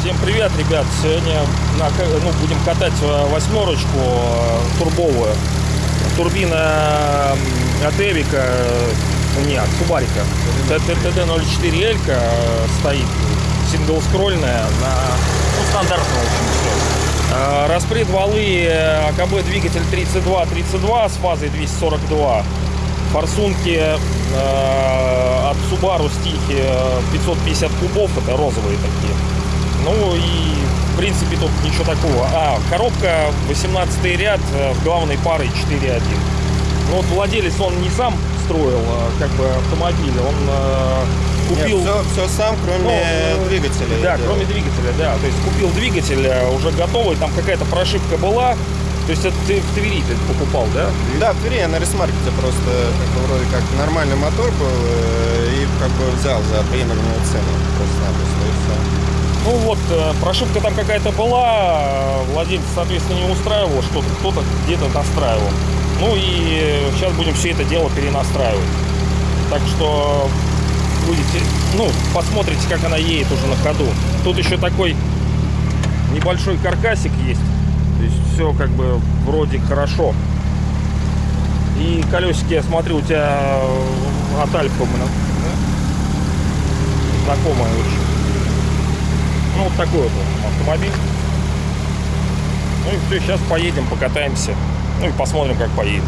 Всем привет, ребят! Сегодня ну, будем катать э, восьмерочку э, турбовую. Турбина от Эвика, э, не, от Субарика. ТТТ-04 Элька стоит, синглскрольная, на ну, стандартно, в общем, все. Распред валы АКБ двигатель 32-32 с фазой 242. Форсунки э, от Subaru стихи 550 кубов, это розовые такие. Ну и в принципе тут ничего такого. А, коробка 18 ряд э, в главной парой 4.1. Ну вот владелец он не сам строил э, как бы автомобиль, он э, купил... Нет, все, все сам, кроме Ну, э, двигателя. Да, делал. кроме двигателя, да. То есть купил двигатель э, уже готовый, там какая-то прошивка была. То есть это ты в Твери ты покупал, да? Да, в Твери я на ресмаркете просто как бы, вроде как нормальный мотор был э, и как бы взял за приемлемую цену просто-напросто и все. Ну вот, прошивка там какая-то была, владелец, соответственно, не устраивал, что-то кто-то где-то настраивал. Ну и сейчас будем все это дело перенастраивать. Так что будете, ну, посмотрите, как она едет уже на ходу. Тут еще такой небольшой каркасик есть. То есть все как бы вроде хорошо. И колесики, я смотрю, у тебя э, от Альфа, блин, знакомая очень. Ну, вот такой вот автомобиль. Ну и все, сейчас поедем, покатаемся. Ну и посмотрим, как поедем.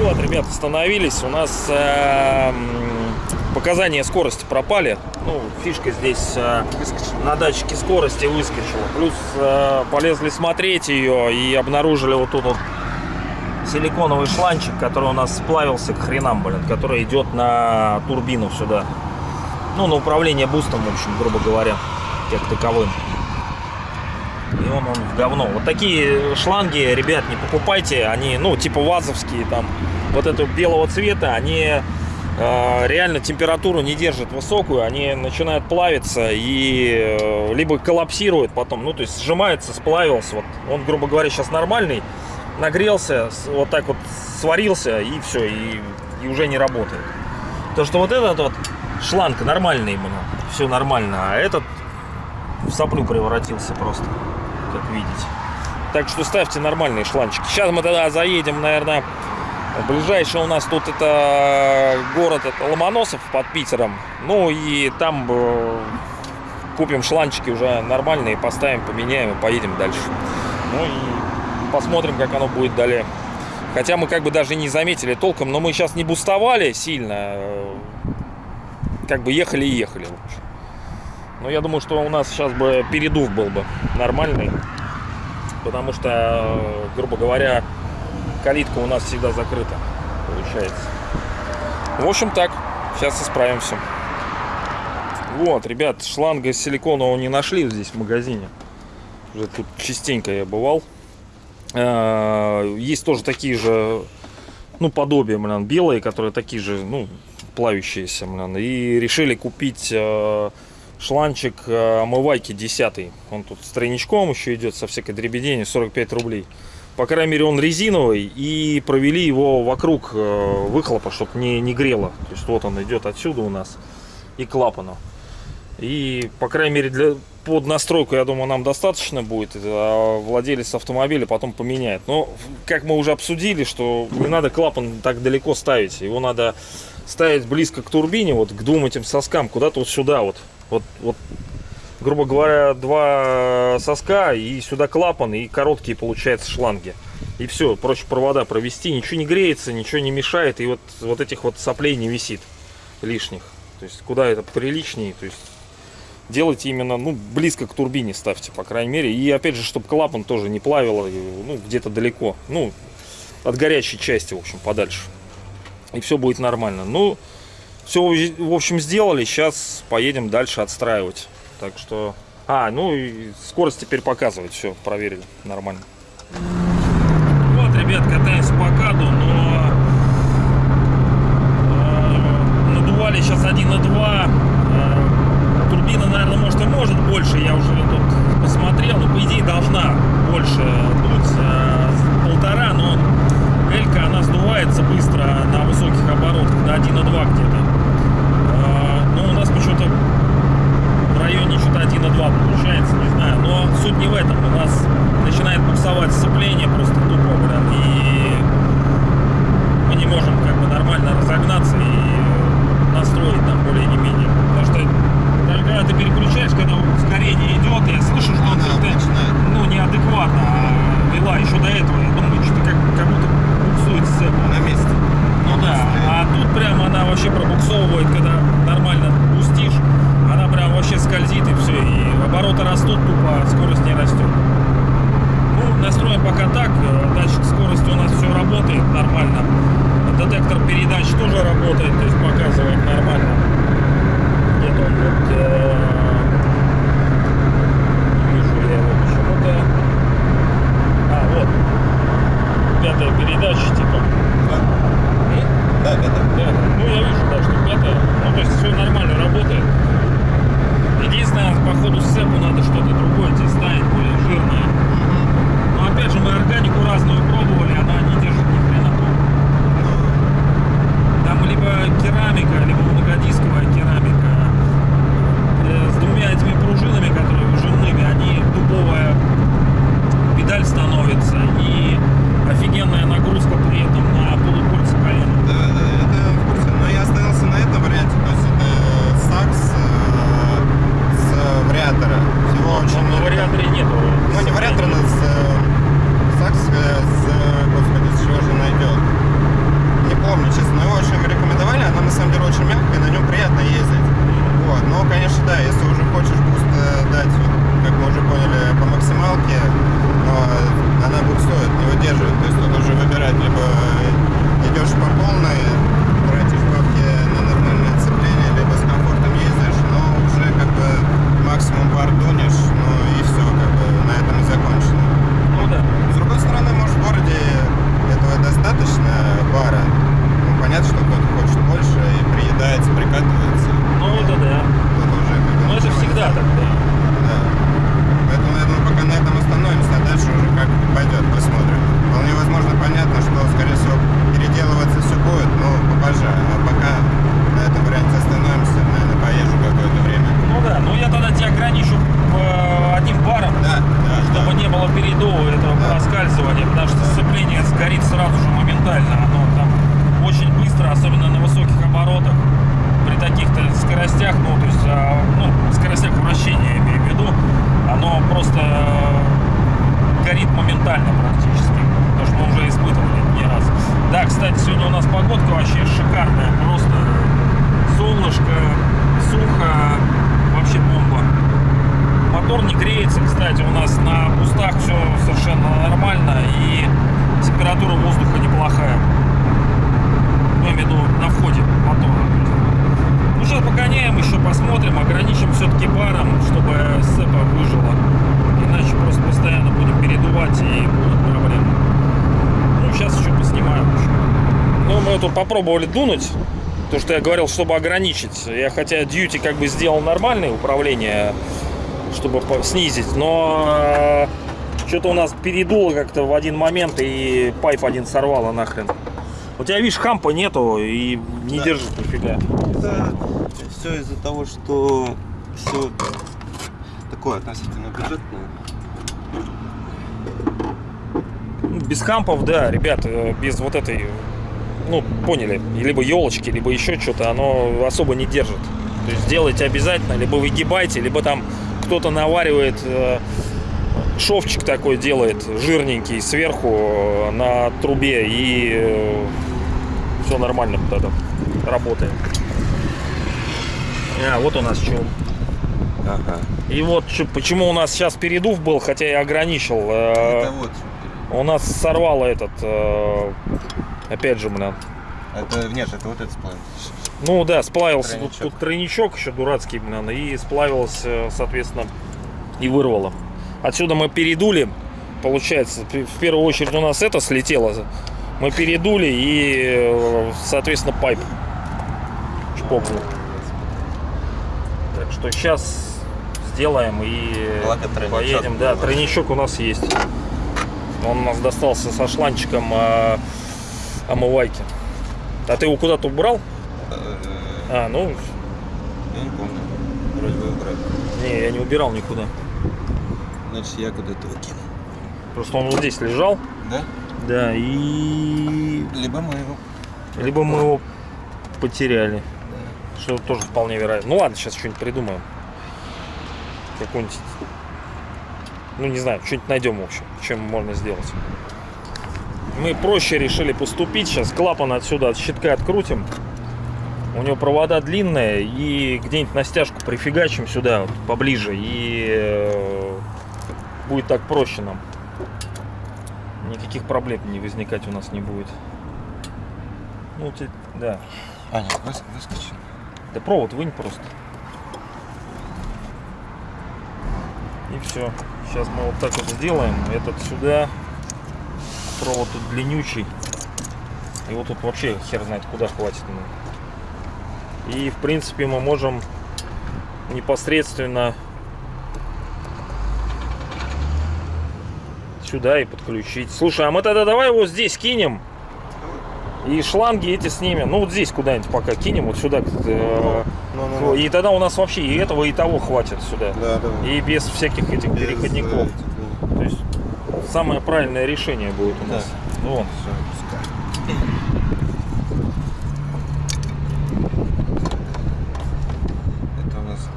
Вот, ребят, остановились. У нас э, показания скорости пропали. Ну, фишка здесь э, на датчике скорости выскочила. Плюс э, полезли смотреть ее и обнаружили вот тут вот силиконовый шланчик, который у нас сплавился к хренам, блин, который идет на турбину сюда. Ну, на управление бустом, в общем, грубо говоря, как таковым. И он, он в говно. Вот такие шланги, ребят, не покупайте. Они, ну, типа вазовские, там, вот этого белого цвета, они реально температуру не держат высокую. Они начинают плавиться и э, либо коллапсируют потом. Ну, то есть сжимается, сплавился. Вот он, грубо говоря, сейчас нормальный. Нагрелся, вот так вот сварился, и все, и, и уже не работает. То, что вот этот вот шланг нормальный, блин, все нормально, а этот в соплю превратился просто, как видите. Так что ставьте нормальные шланчики. Сейчас мы тогда заедем, наверное, ближайший у нас тут это город это Ломоносов под Питером. Ну и там э, купим шланчики уже нормальные, поставим, поменяем и поедем дальше. Ну и посмотрим, как оно будет далее. Хотя мы как бы даже не заметили толком, но мы сейчас не бустовали сильно. э, Как бы ехали и ехали. Но я думаю, что у нас сейчас бы передув был бы нормальный. Потому что, э, грубо говоря, калитка у нас всегда закрыта. Получается. В общем так. Сейчас исправимся. Вот, ребят, шланга силиконового не нашли здесь в магазине. Уже тут частенько я бывал. Э, Есть тоже такие же, ну, подобия, блин, белые, которые такие же, ну, плавящиеся, блин. И решили купить э, шланчик э, омывайки 10 Он тут с тройничком еще идет, со всякой дребеденью, 45 рублей. По крайней мере, он резиновый, и провели его вокруг э, выхлопа, чтобы не, не грело. То есть вот он идет отсюда у нас и клапану. И, по крайней мере, для, под настройку, я думаю, нам достаточно будет. А владелец автомобиля потом поменяет. Но, как мы уже обсудили, что не надо клапан так далеко ставить. Его надо ставить близко к турбине, вот к двум этим соскам, куда-то вот сюда вот. Вот, вот грубо говоря, два соска, и сюда клапан, и короткие, получается, шланги. И все, проще провода провести, ничего не греется, ничего не мешает, и вот, вот этих вот соплей не висит лишних. То есть, куда это приличнее, то есть, делайте именно, ну, близко к турбине ставьте, по крайней мере. И опять же, чтобы клапан тоже не плавило, ну, где-то далеко, ну, от горячей части, в общем, подальше. И все будет нормально. Ну, все, в общем, сделали. Сейчас поедем дальше отстраивать. Так что... А, ну и скорость теперь показывает. Все, проверили. Нормально. Вот, ребят, катаемся по каду, еще до этого. Передачи типа. М? Да, это. Да, ну я вижу, да, что пятая. Ну, то есть все нормально работает. Единственное, по ходу сцепу надо что-то другое тебе ставить, более жирное. Но опять же, мы органику разную пробовали, она не держит ни хрена Там либо керамика, либо многодисковая керамика. Э, С двумя этими пружинами, которые выжимными, они дубовая педаль становится и офигенная нагрузка при этом на полукольца колена. Да, да, это в курсе. Но я остановился на этом варианте. То есть это Sachs э, с вариатора. Всего очень Но на вариаторе нету. Ну, не вариатор, но с э, Sachs э, с, э, господи, с чего же найдет. Не помню, честно, но его очень рекомендовали. Она на самом деле очень мягкая, на нем приятно ездить. Вот. Но, конечно, да, если уже хочешь буст э, дать, вот, как мы уже поняли, по максималке, но она буксует, не выдерживает. То есть тут уже выбирать, либо идешь по полной, тратишь бабки на нормальное цепление, либо с комфортом ездишь, но уже как бы максимум пар дунешь, ну и все, как бы на этом и закончено. Ну да. С другой стороны, может, в городе этого достаточно бара. Ну, понятно, что кто-то хочет больше и приедается, прикатывается. Ну это да. Тут уже как бы Но это начинается. всегда так, да. Да. Поэтому, я думаю, пока на этом остановимся, а дальше уже как пойдет, посмотрим. Вполне возможно, понятно, что, скорее всего, переделываться все будет, но попозже. А пока на этом варианте остановимся, наверное, поезжу какое-то время. Ну да, ну я тогда тебя ограничу э, одним баром, Да, да, чтобы да. не было передова этого Да. проскальзывания, потому что сцепление сгорит сразу же моментально. Оно там очень быстро, особенно на высоких оборотах, при таких-то скоростях, ну, то есть, а, ну, скоростях вращения, я имею в виду, оно просто э, горит моментально практически. Потому что мы уже испытывали не раз. Да, кстати, сегодня у нас погодка вообще шикарная, просто солнышко, сухо, вообще бомба. Мотор не греется, кстати, у нас на бустах все совершенно нормально и температура воздуха неплохая. Ну, я имею в виду на входе мотора. Ну, сейчас погоняем, еще посмотрим, ограничим все-таки баром, чтобы сцепа выжила. Иначе просто постоянно будем передувать и будут проблемы. Ну, сейчас еще поснимаем еще. Ну, мы тут попробовали дунуть. То, что я говорил, чтобы ограничить. Я хотя дьюти как бы сделал нормальное управление, чтобы снизить, но что-то у нас передуло как-то в один момент и пайп один сорвало нахрен. У тебя, видишь, хампа нету и не Да. держит нифига. Да, все из-за того, что все такое относительно бюджетное. Ну, Без хампов, да, ребят, э, без вот этой, ну, поняли, либо елочки, либо еще что-то, оно особо не держит. То есть делайте обязательно, либо выгибайте, либо там кто-то наваривает, э, шовчик такой делает, жирненький, сверху э, на трубе, и все нормально тогда работает. А, вот у нас что. Ага. И вот чё- почему у нас сейчас передув был, хотя я ограничил. э, Это вот. у нас сорвало этот, э, опять же, блин. Это нет, это вот этот сплав. Ну да, сплавился тут, Тройничок. тут тройничок еще дурацкий, блин, и сплавился, соответственно, и вырвало. Отсюда мы передули, получается, в первую очередь у нас это слетело. Мы передули и, соответственно, пайп чпокнул. Так что сейчас сделаем и Благо поедем. Да, тройничок у нас есть. Он у нас достался со шланчиком э, омывайки. А ты его куда-то убрал? А, ну, Я не помню. Вроде бы убрать. не, я не убирал никуда. Значит, я куда-то выкинул. Просто он вот здесь лежал. Да? Да, и... Либо мы его. Либо мы его потеряли. Что тоже вполне вероятно. Ну ладно, сейчас что-нибудь придумаем. Какой-нибудь... Ну, не знаю, что-нибудь найдем, в общем, чем можно сделать. Мы проще решили поступить. Сейчас клапан отсюда от щитка открутим. У него провода длинные. И где-нибудь на стяжку прифигачим сюда, вот, поближе. И э, будет так проще нам. Никаких проблем не возникать у нас не будет. Ну, те- да. А, нет, выс- выскочил. Да провод вынь просто. И все. Сейчас мы вот так вот сделаем. Этот сюда. Провод тут длиннючий. Его тут вообще хер знает куда хватит. И в принципе мы можем непосредственно сюда и подключить. Слушай, а мы тогда давай его здесь кинем. И шланги эти снимем. Ну вот здесь куда-нибудь пока кинем, вот сюда. э, Ну, ну, ну. И тогда у нас вообще и этого, и того хватит сюда. Да, да. И без всяких этих Без, переходников. э, То есть самое правильное решение будет у Да. нас. Ну, вон. Это у нас.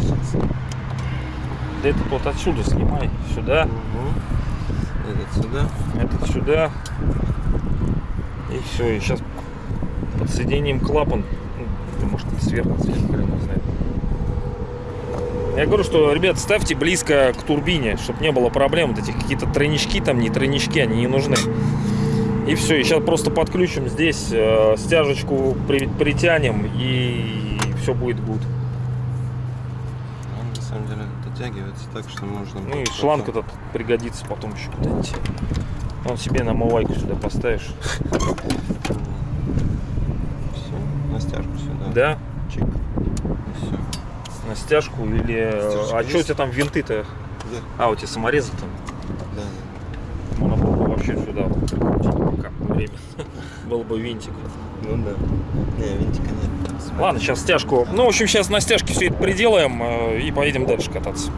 Сейчас. Да этот вот отсюда снимай. Сюда, Мгм. Этот сюда. этот сюда. И все. И сейчас подсоединим клапан. Ну, Может сверху, сверху, хрен его знает. Я говорю, что, ребят, ставьте близко к турбине, чтобы не было проблем. Вот этих какие-то тройнички там, не тройнички, они не нужны. И все, и сейчас просто подключим здесь, э, стяжечку при- притянем, и все будет good. Он на самом деле дотягивается так, что можно. Ну и шланг потом- этот пригодится потом еще куда-нибудь. Он себе на омывайку сюда поставишь. Все, на стяжку сюда. Да, Чик. И все. На стяжку или... э, Стяжка А что у тебя там винты-то? Да, А, у тебя саморезы там? да. Можно было бы вообще сюда прикрутить пока время. Был бы винтик. Ну да. Не, винтика нет. Ладно, сейчас стяжку. Ну, в общем, сейчас на стяжке все это приделаем э, и поедем дальше кататься.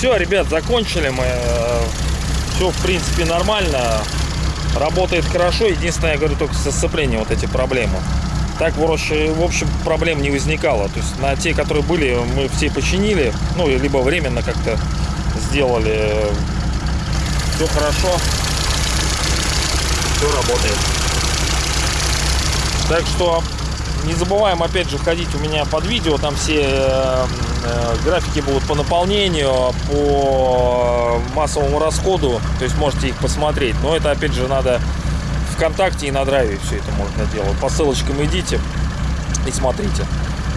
Все, ребят, закончили мы. Все, в принципе, нормально. Работает хорошо. Единственное, я говорю, только со сцеплением вот эти проблемы. Так, в общем, проблем не возникало. То есть на те, которые были, мы все починили. Ну, либо временно как-то сделали. Все хорошо. Все работает. Так что не забываем опять же ходить у меня под видео, там все э, э, графики будут по наполнению, по массовому расходу, то есть можете их посмотреть. Но это опять же надо ВКонтакте и на Драйве все это можно делать. По ссылочкам идите и смотрите.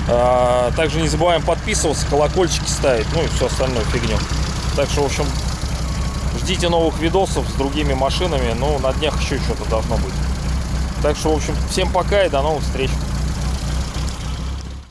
А, Также не забываем подписываться, колокольчики ставить, ну и все остальное фигню. Так что, в общем, ждите новых видосов с другими машинами. Ну, на днях еще что-то должно быть. Так что, в общем, всем пока и до новых встреч.